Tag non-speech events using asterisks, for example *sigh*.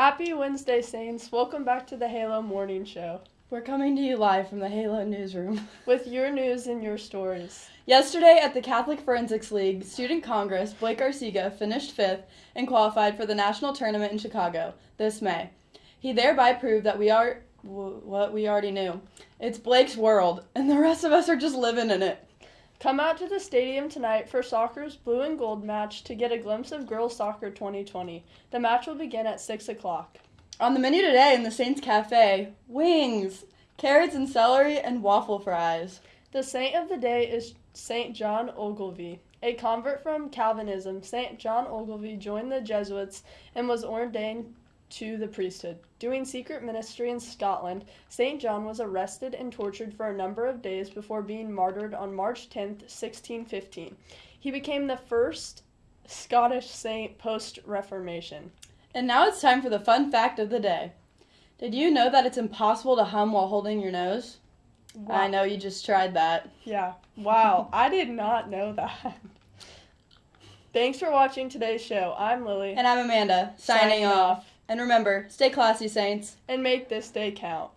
Happy Wednesday, Saints. Welcome back to the Halo Morning Show We're coming to you live from the Halo newsroom. *laughs* with your news and your stories. Yesterday at the Catholic Forensics League Student Congress, Blake Arcega finished fifth and qualified for the national tournament in Chicago this May. He thereby proved that we are w- what we already knew. It's Blake's world, and the rest of us are just living in it. Come out to the stadium tonight for soccer's blue and gold match to get a glimpse of girls soccer 2020. The match will begin at 6 o'clock. On the menu today in the Saints Cafe, wings, carrots and celery, and waffle fries. The saint of the day is Saint John Ogilvie. A convert from Calvinism, Saint John Ogilvie joined the Jesuits and was ordained to the priesthood. Doing secret ministry in Scotland, Saint John was arrested and tortured for a number of days before being martyred on March 10, 1615. He became the first Scottish saint post Reformation. And now it's time for the fun fact of the day. Did you know that it's impossible to hum while holding your nose? I know you just tried that. Yeah. Wow. *laughs* I did not know that. Thanks for watching today's show. I'm Lily. And I'm Amanda, signing, Signing off. off. And remember, stay classy, Saints. and make this day count.